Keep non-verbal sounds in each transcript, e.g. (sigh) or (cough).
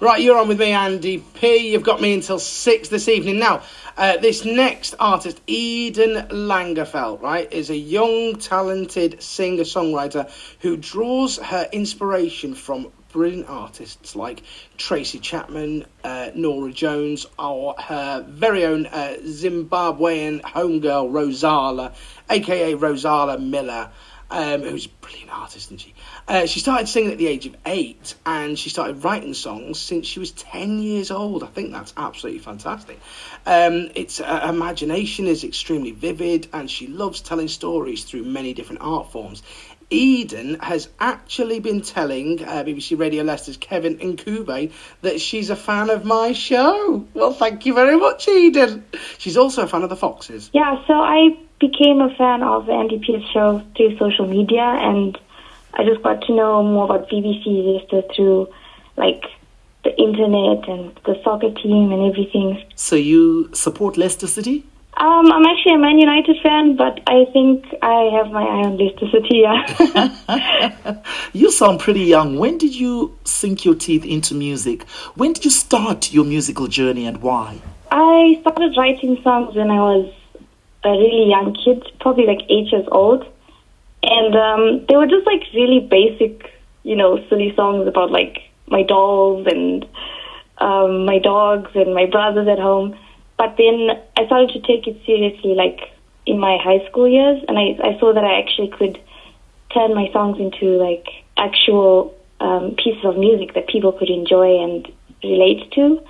Right, you're on with me, Andy P. You've got me until six this evening. Now, uh, this next artist, Eden Langerfeld, right, is a young, talented singer songwriter who draws her inspiration from brilliant artists like Tracy Chapman, uh, Norah Jones, or her very own uh, Zimbabwean homegirl, Rozalla, aka Rozalla Miller. Um, who's a brilliant artist, isn't she? Uh, she started singing at the age of eight, and she started writing songs since she was ten years old. I think that's absolutely fantastic. Um, its uh, imagination is extremely vivid, and she loves telling stories through many different art forms. Eden has actually been telling uh, BBC Radio Leicester's Kevin Ncube that she's a fan of my show. Well, thank you very much, Eden. She's also a fan of the Foxes. Yeah, so I became a fan of the Andy P's show through social media, and I just got to know more about BBC Leicester through like the internet and the soccer team and everything. So you support Leicester City? Um, I'm actually a Man United fan, but I think I have my eye on Leicester City. Yeah. (laughs) you sound pretty young. When did you sink your teeth into music? When did you start your musical journey, and why? I started writing songs when I was a really young kid, probably like eight years old, and um, they were just like really basic, you know, silly songs about like my dolls and um, my dogs and my brothers at home. But then I started to take it seriously, like in my high school years, and I, I saw that I actually could turn my songs into like actual um, pieces of music that people could enjoy and relate to.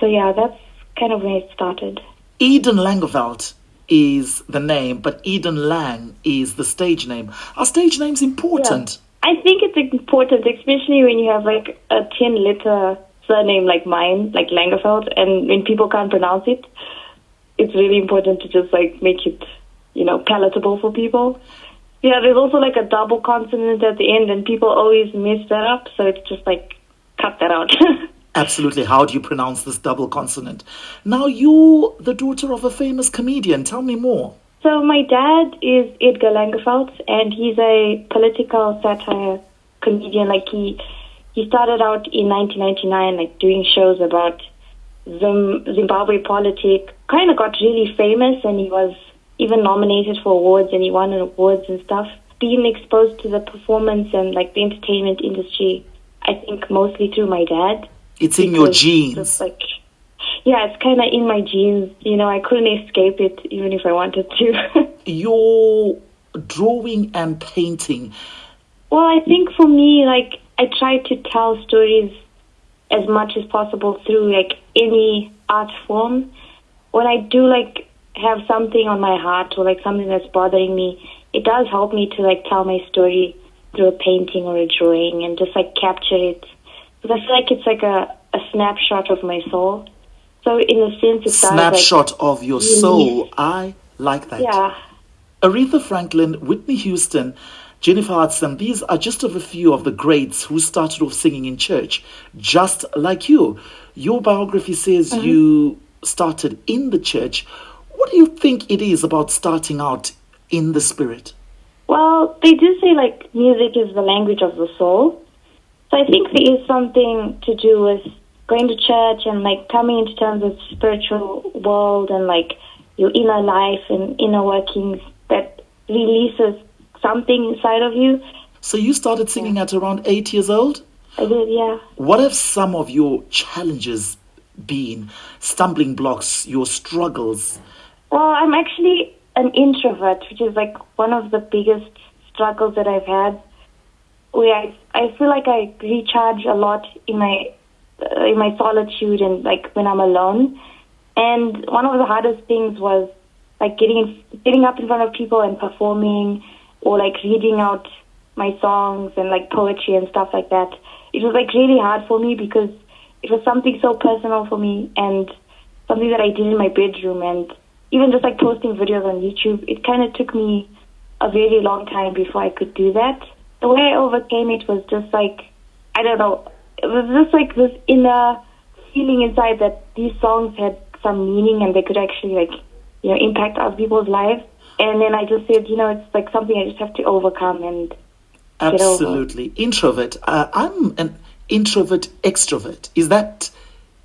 So yeah, that's kind of when it started. Eden Langerfeld is the name, but Eden Lang is the stage name. Are stage names important? Yeah. I think it's important, especially when you have like a 10 letter surname like mine, like Langerfeld, and when people can't pronounce it, it's really important to just like make it, you know, palatable for people. Yeah, there's also like a double consonant at the end, and people always mess that up, so it's just like cut that out. (laughs) Absolutely. How do you pronounce this double consonant? Now, you're the daughter of a famous comedian. Tell me more. So, my dad is Edgar Langerfeld, and he's a political satire comedian. Like, he he started out in 1999, like doing shows about Zimbabwe politics. Kind of got really famous, and he was even nominated for awards, and he won awards and stuff. Being exposed to the performance and like the entertainment industry, I think mostly through my dad. It's in your genes. It's Like, yeah, it's kind of in my genes. You know, I couldn't escape it even if I wanted to. (laughs) your drawing and painting. Well, I think for me, like I try to tell stories as much as possible through like any art form. When I do like have something on my heart or like something that's bothering me, it does help me to like tell my story through a painting or a drawing and just like capture it. Because I feel like it's like a, a snapshot of my soul. So in a sense, it's a snapshot like, of your soul. I like that. Yeah. Aretha Franklin, Whitney Houston, Jennifer Hudson, these are just of a few of the greats who started off singing in church, just like you. Your biography says mm-hmm. you started in the church. What do you think it is about starting out in the spirit? Well, they do say like music is the language of the soul. So I think there is something to do with going to church and like coming into terms with spiritual world and like your inner life and inner workings that releases something inside of you. So you started singing at around eight years old? I did, yeah. What have some of your challenges been? Stumbling blocks, your struggles? Well, I'm actually an introvert, which is like one of the biggest struggles that I've had. Where I, I feel like I recharge a lot in my uh, in my solitude and like when I'm alone. And one of the hardest things was like getting getting up in front of people and performing or like reading out my songs and like poetry and stuff like that. It was like really hard for me because it was something so personal for me and something that I did in my bedroom and even just like posting videos on YouTube, it kind of took me a very long time before I could do that. The way I overcame it was just like, I don't know, it was just like this inner feeling inside that these songs had some meaning and they could actually like, you know, impact other people's lives. And then I just said, you know, it's like something I just have to overcome and absolutely introvert. Uh, I'm an introvert extrovert. Is that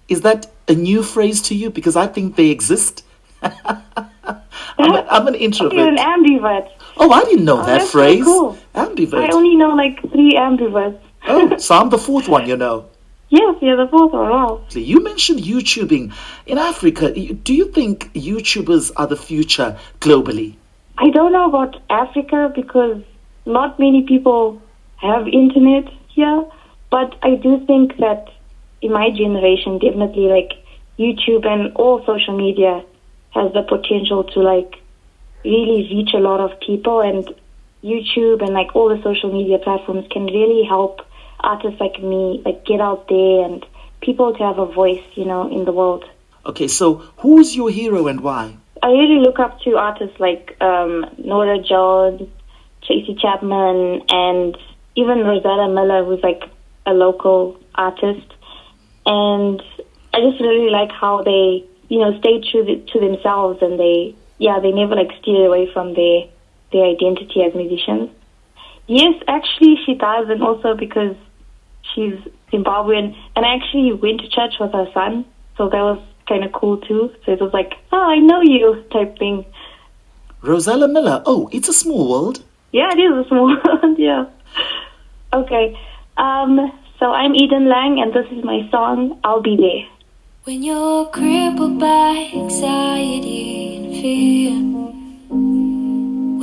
is that a new phrase to you? Because I think they exist. (laughs) I'm, a, I'm an introvert. (laughs) You're an ambivert. Oh, I didn't know oh, that that's so phrase. cool. Ambivert. I only know like three ambiverts. oh, (laughs) so I'm the fourth one, you know. Yes, you're the fourth one. Wow. You mentioned YouTubing. In Africa, do you think YouTubers are the future globally? I don't know about Africa because not many people have internet here, but I do think that in my generation, definitely like YouTube and all social media has the potential to like really reach a lot of people and YouTube and like all the social media platforms can really help artists like me like get out there and people to have a voice, you know, in the world. Okay, so who is your hero and why? I really look up to artists like um, Norah Jones, Tracy Chapman, and even Rosetta Miller, who's like a local artist. And I just really like how they, you know, stay true to themselves and they, yeah, they never like steer away from their their identity as musicians. Yes, actually, she does, and also because she's Zimbabwean, and I actually went to church with her son, so that was kind of cool too. So it was like, oh, I know you type thing. Rozalla Miller. Oh, it's a small world. Yeah, it is a small (laughs) world. yeah. Okay. Um. So I'm Eden Lang, and this is my song. I'll be there. When you're crippled by anxiety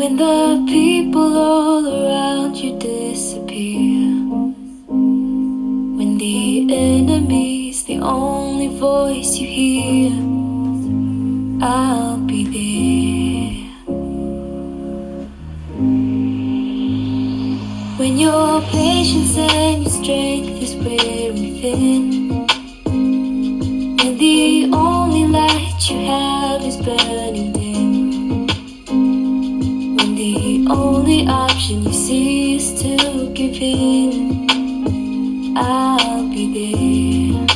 When the people all around you disappear. When the enemy's the only voice you hear. I'll be there. When your patience and your strength is wearing thin. Give in, I'll be there.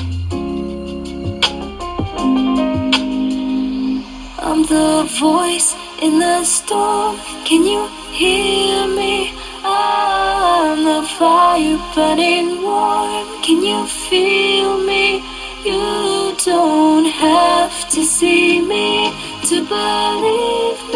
I'm the voice in the storm. Can you hear me? I'm the fire burning warm. Can you feel me? You don't have to see me to believe.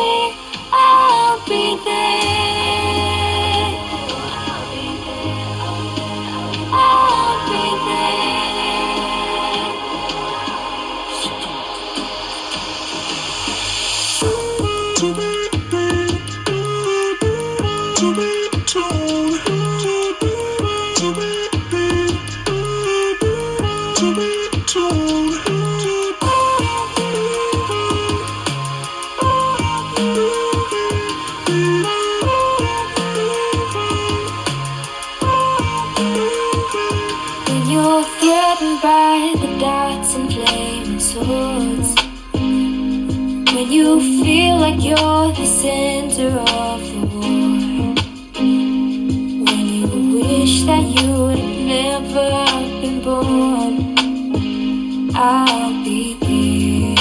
When you wish that you would never been born. I'll be there.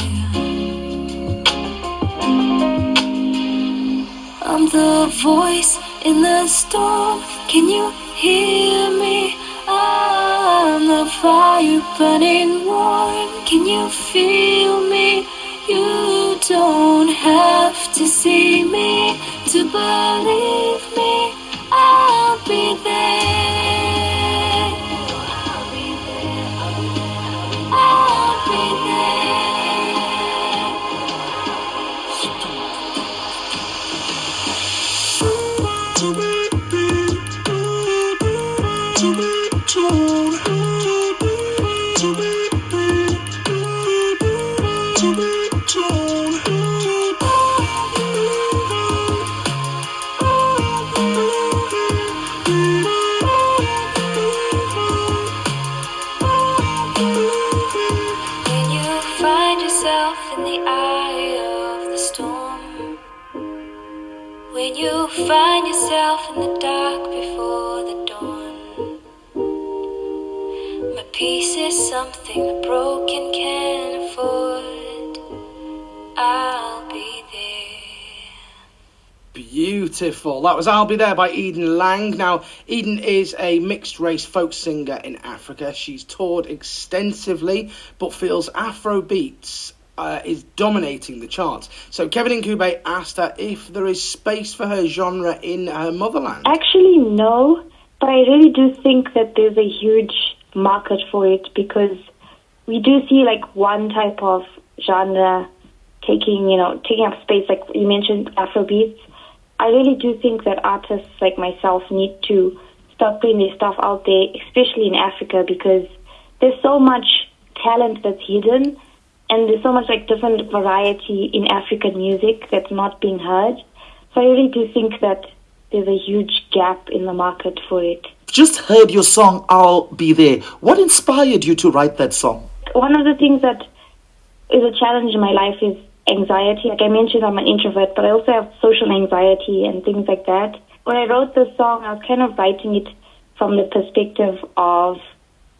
I'm the voice in the storm. Can you hear me? I'm the fire burning warm. When you find yourself in the dark before the dawn. My peace is something the broken can afford. I'll be there. Beautiful. That was I'll Be There by Eden Lang. Now, Eden is a mixed race folk singer in Africa. She's toured extensively, but feels Afro beats uh, is dominating the charts. So Kevin Ncube asked her if there is space for her genre in her motherland. Actually, no, but I really do think that there's a huge market for it because we do see like one type of genre taking, you know, taking up space. Like you mentioned, Afrobeats. I really do think that artists like myself need to start putting their stuff out there, especially in Africa, because there's so much talent that's hidden, and there's so much like different variety in African music that's not being heard. So I really do think that there's a huge gap in the market for it. Just heard your song, I'll Be There. What inspired you to write that song? One of the things that is a challenge in my life is anxiety. Like I mentioned, I'm an introvert, but I also have social anxiety and things like that. When I wrote this song, I was kind of writing it from the perspective of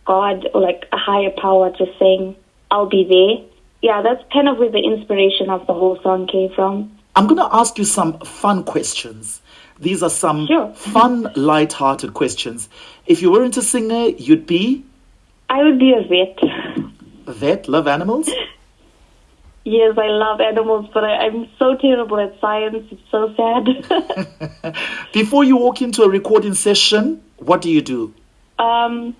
God or like a higher power just saying, I'll be there. Yeah, that's kind of where the inspiration of the whole song came from. I'm going to ask you some fun questions. These are some Sure. fun, light-hearted questions. If you weren't a singer, you'd be I would be a vet. a vet, love animals. (laughs) Yes, I love animals, but I, I'm so terrible at science. It's so sad. (laughs) Before you walk into a recording session, what do you do? um,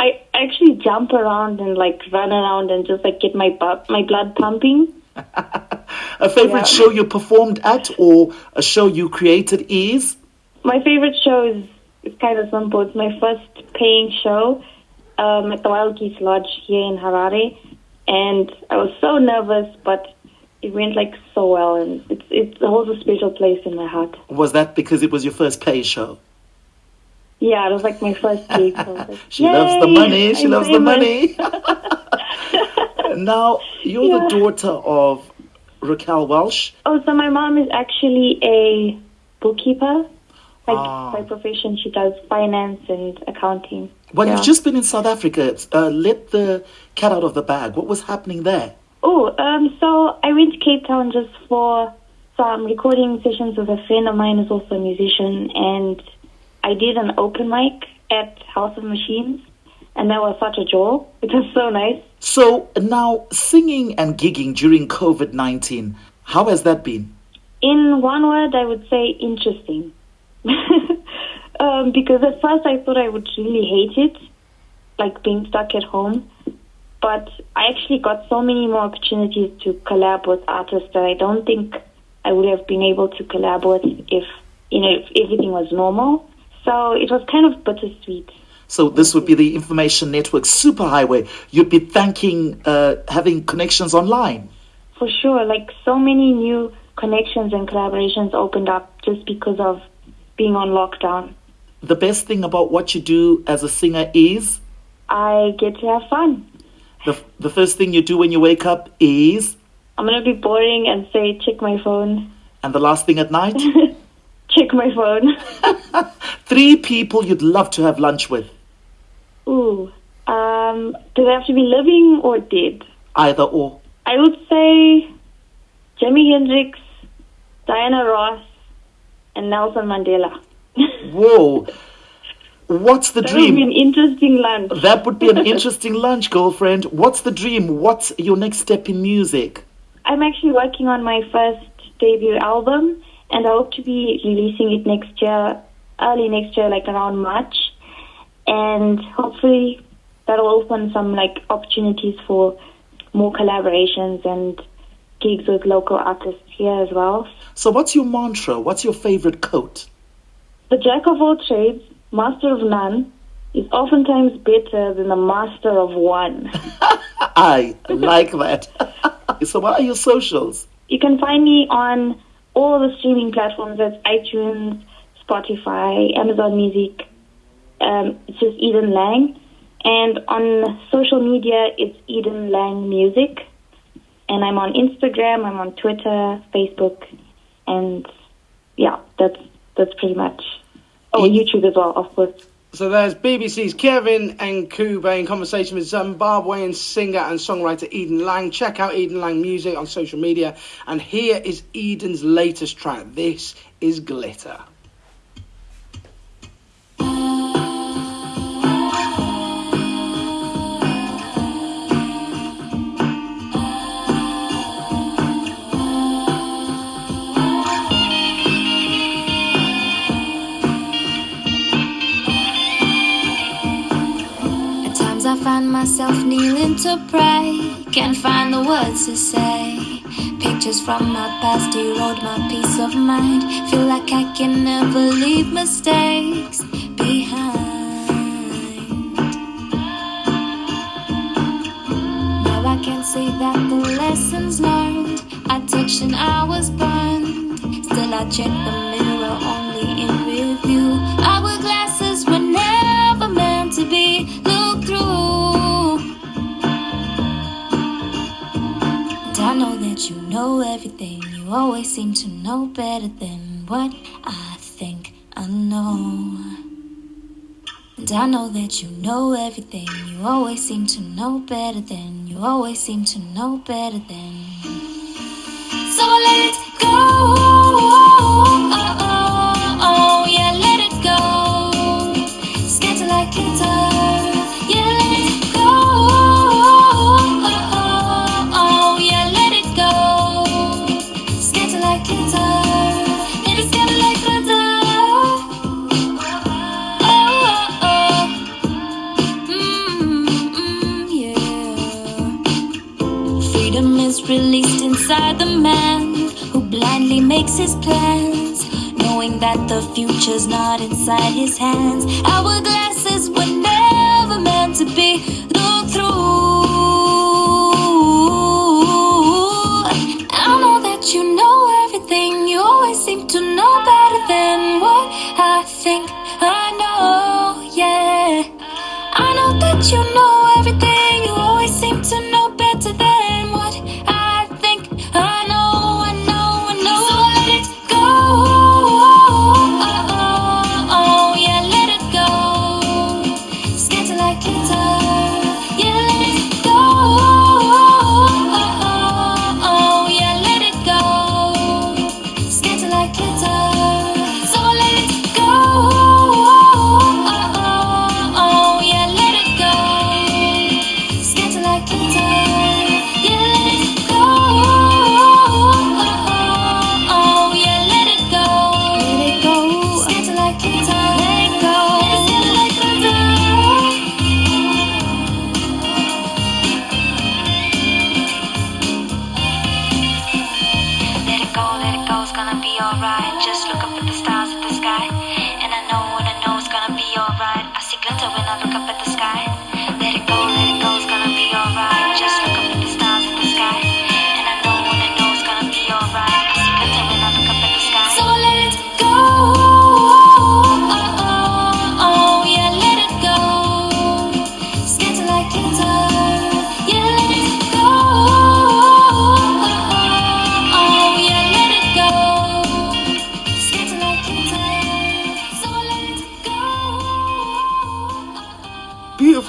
I actually jump around and like run around and just like get my bu- my blood pumping. (laughs) A favorite Yeah. show you performed at or a show you created is? My favorite show is it's kind of simple. It's my first paying show um, at the Wild Geese Lodge here in Harare, and I was so nervous, but it went like so well, and it's it holds a special place in my heart. Was that because it was your first pay show? Yeah, it was like my first (laughs) gig. so like, She loves the money. She I'm loves the money. (laughs) now, you're Yeah. the daughter of Raquel Welch. Oh, so my mom is actually a bookkeeper. Like Ah. by profession, she does finance and accounting. Well, Yeah. you've just been in South Africa. Uh, let the cat out of the bag. What was happening there? Oh, um, so I went to Cape Town just for some recording sessions with a friend of mine who's also a musician, and I did an open mic at House of Machines, and that was such a joy. (laughs) It was so nice. So, now singing and gigging during COVID 19, how has that been? In one word, I would say interesting. (laughs) um, because at first I thought I would really hate it, like being stuck at home. But I actually got so many more opportunities to collab with artists that I don't think I would have been able to collab with if you know if everything was normal. So it was kind of bittersweet. So, this would be the Information Network superhighway. You'd be thanking uh, having connections online. For sure, like so many new connections and collaborations opened up just because of being on lockdown. The best thing about what you do as a singer is I get to have fun. the, the first thing you do when you wake up is, I'm gonna be boring and say check my phone. and the last thing at night, (laughs) check my phone. (laughs) three people you'd love to have lunch with, Ooh. Um, do they have to be living or dead? either or. I would say Jimi Hendrix, Diana Ross, and Nelson Mandela. (laughs) Whoa. What's the That would be an dream? interesting lunch. That would be an (laughs) interesting lunch, girlfriend. What's the dream? What's your next step in music? I'm actually working on my first debut album, and I hope to be releasing it next year, early next year, like around March. And hopefully that'll open some like opportunities for more collaborations and gigs with local artists here as well. So, what's your mantra? What's your favorite quote? The jack of all trades, master of none, is oftentimes better than the master of one. (laughs) I like that. (laughs) so, what are your socials? You can find me on all the streaming platforms. That's iTunes, Spotify, Amazon Music. Um, it's just Eden Lang. And on social media, it's Eden Lang Music. And I'm on Instagram, I'm on Twitter, Facebook, and yeah, that's that's pretty much. Oh, YouTube as well, of course. So there's BBC's Kevin Ncube in conversation with Zimbabwean singer and songwriter Eden Lang. Check out Eden Lang music on social media. And here is Eden's latest track. This is Glitter. To pray. Can't find the words to say. Pictures from my past erode my peace of mind. Feel like I can never leave mistakes behind. Now I can see that the lessons learned and I was burned. Still I check the you know everything. You always seem to know better than what I think I know. And I know that you know everything. You always seem to know better than. You always seem to know better than. Future's not inside his hands. Our glasses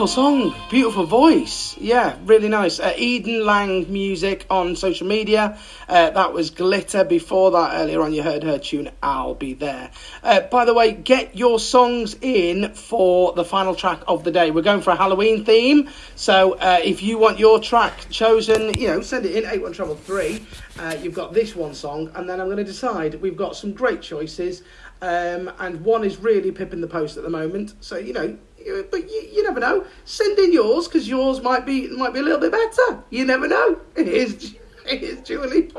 song, beautiful voice. Yeah, really nice. Uh, Eden Lang music on social media. Uh, that was Glitter. Before that, earlier on, you heard her tune I'll Be There. Uh, by the way, get your songs in for the final track of the day. We're going for a Halloween theme. So uh, if you want your track chosen, you know, send it in 81 Trouble 3. Uh, you've got this one song, and then I'm going to decide. We've got some great choices. Um, and one is really pipping the post at the moment. So, you know, you- but you, you never know. Send in yours because yours might be might be a little bit better. You never know. (laughs) Here's, here's Julie.